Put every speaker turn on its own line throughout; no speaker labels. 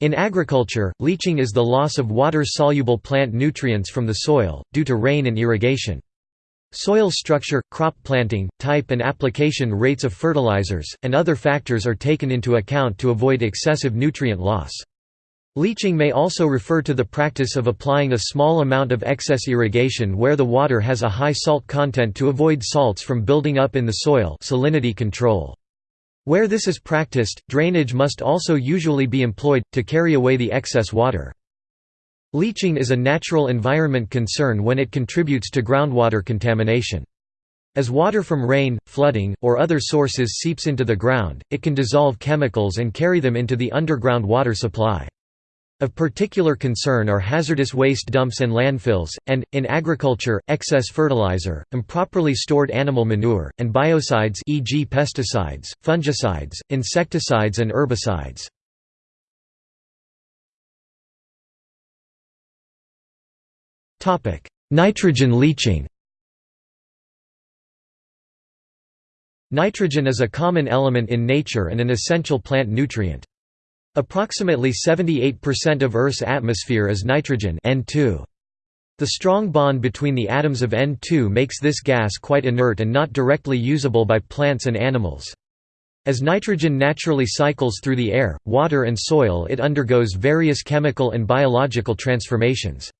In agriculture, leaching is the loss of water-soluble plant nutrients from the soil, due to rain and irrigation. Soil structure, crop planting, type and application rates of fertilizers, and other factors are taken into account to avoid excessive nutrient loss. Leaching may also refer to the practice of applying a small amount of excess irrigation where the water has a high salt content to avoid salts from building up in the soil salinity control. Where this is practiced, drainage must also usually be employed, to carry away the excess water. Leaching is a natural environment concern when it contributes to groundwater contamination. As water from rain, flooding, or other sources seeps into the ground, it can dissolve chemicals and carry them into the underground water supply. Of particular concern are hazardous waste dumps and landfills, and, in agriculture, excess fertilizer, improperly stored animal manure, and biocides e.g. pesticides, fungicides, insecticides and herbicides. Nitrogen leaching Nitrogen is a common element in nature and an essential plant nutrient. Approximately 78% of Earth's atmosphere is nitrogen N2. The strong bond between the atoms of N2 makes this gas quite inert and not directly usable by plants and animals. As nitrogen naturally cycles through the air, water and soil it undergoes various chemical and biological transformations.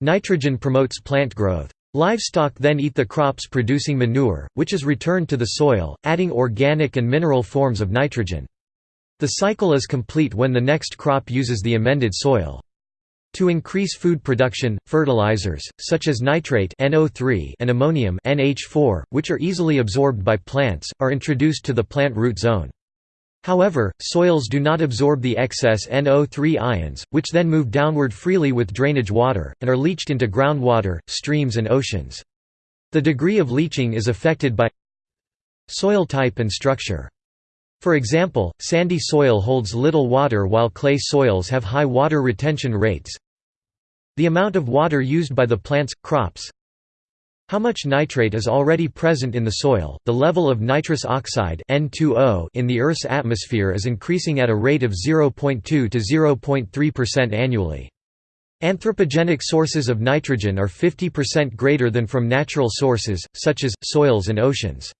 Nitrogen promotes plant growth. Livestock then eat the crops producing manure, which is returned to the soil, adding organic and mineral forms of nitrogen. The cycle is complete when the next crop uses the amended soil. To increase food production, fertilizers, such as nitrate NO3 and ammonium NH4, which are easily absorbed by plants, are introduced to the plant root zone. However, soils do not absorb the excess NO3 ions, which then move downward freely with drainage water, and are leached into groundwater, streams and oceans. The degree of leaching is affected by soil type and structure. For example, sandy soil holds little water while clay soils have high water retention rates. The amount of water used by the plants, crops, how much nitrate is already present in the soil? The level of nitrous oxide N2O in the Earth's atmosphere is increasing at a rate of 0.2 to 0.3% annually. Anthropogenic sources of nitrogen are 50% greater than from natural sources, such as, soils and oceans.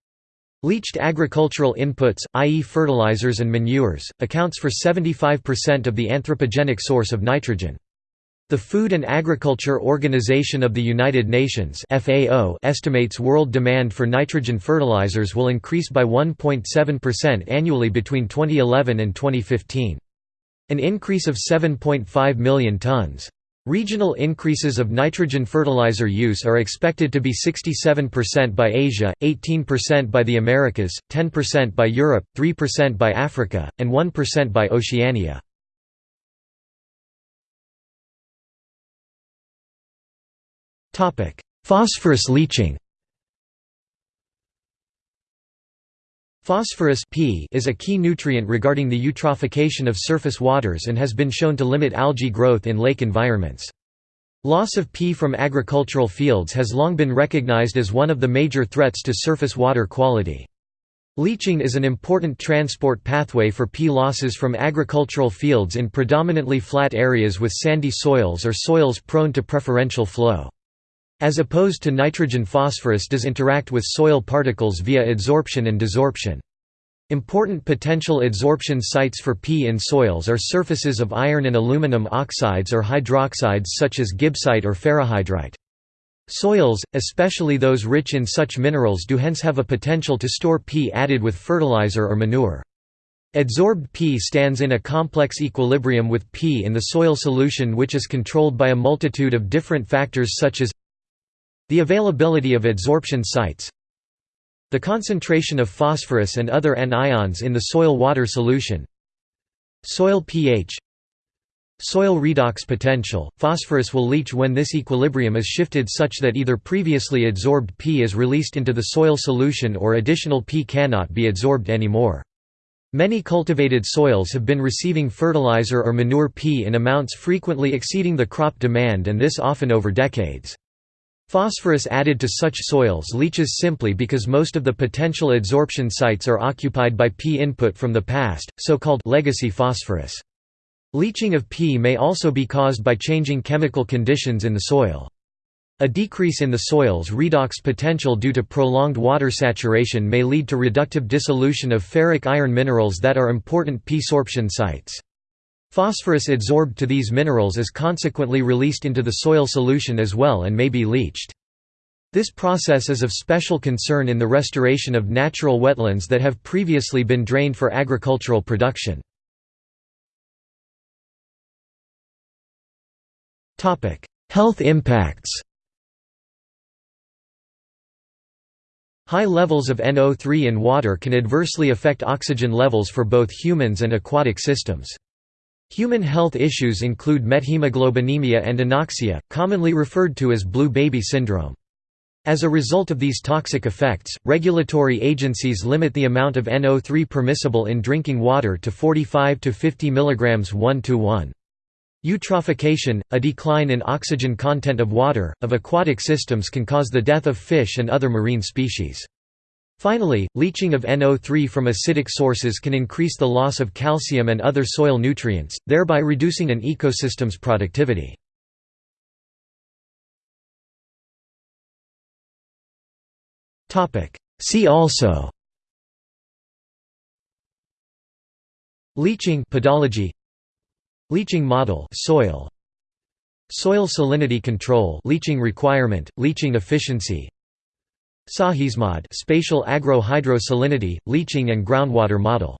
Leached agricultural inputs, i.e. fertilizers and manures, accounts for 75% of the anthropogenic source of nitrogen. The Food and Agriculture Organization of the United Nations FAO estimates world demand for nitrogen fertilizers will increase by 1.7% annually between 2011 and 2015. An increase of 7.5 million tons. Regional increases of nitrogen fertilizer use are expected to be 67% by Asia, 18% by the Americas, 10% by Europe, 3% by Africa, and 1% by Oceania. Phosphorus leaching Phosphorus P is a key nutrient regarding the eutrophication of surface waters and has been shown to limit algae growth in lake environments. Loss of P from agricultural fields has long been recognized as one of the major threats to surface water quality. Leaching is an important transport pathway for P losses from agricultural fields in predominantly flat areas with sandy soils or soils prone to preferential flow. As opposed to nitrogen phosphorus does interact with soil particles via adsorption and desorption. Important potential adsorption sites for P in soils are surfaces of iron and aluminum oxides or hydroxides such as gibbsite or ferrihydrite. Soils, especially those rich in such minerals do hence have a potential to store P added with fertilizer or manure. Adsorbed P stands in a complex equilibrium with P in the soil solution which is controlled by a multitude of different factors such as the availability of adsorption sites The concentration of phosphorus and other anions in the soil-water solution Soil pH Soil redox potential – Phosphorus will leach when this equilibrium is shifted such that either previously adsorbed P is released into the soil solution or additional P cannot be adsorbed anymore. Many cultivated soils have been receiving fertilizer or manure P in amounts frequently exceeding the crop demand and this often over decades. Phosphorus added to such soils leaches simply because most of the potential adsorption sites are occupied by P input from the past, so-called legacy phosphorus. Leaching of P may also be caused by changing chemical conditions in the soil. A decrease in the soil's redox potential due to prolonged water saturation may lead to reductive dissolution of ferric iron minerals that are important P-sorption sites. Phosphorus adsorbed to these minerals is consequently released into the soil solution as well and may be leached. This process is of special concern in the restoration of natural wetlands that have previously been drained for agricultural production. Health impacts High levels of NO3 in water can adversely affect oxygen levels for both humans and aquatic systems. Human health issues include methemoglobinemia and anoxia, commonly referred to as blue baby syndrome. As a result of these toxic effects, regulatory agencies limit the amount of NO3 permissible in drinking water to 45 to 50 mg 1 to 1. Eutrophication, a decline in oxygen content of water, of aquatic systems can cause the death of fish and other marine species. Finally, leaching of NO3 from acidic sources can increase the loss of calcium and other soil nutrients, thereby reducing an ecosystem's productivity. See also Leaching pedology Leaching model soil Soil salinity control leaching requirement, leaching efficiency SahysMod spatial agro-hydro salinity, leaching and groundwater model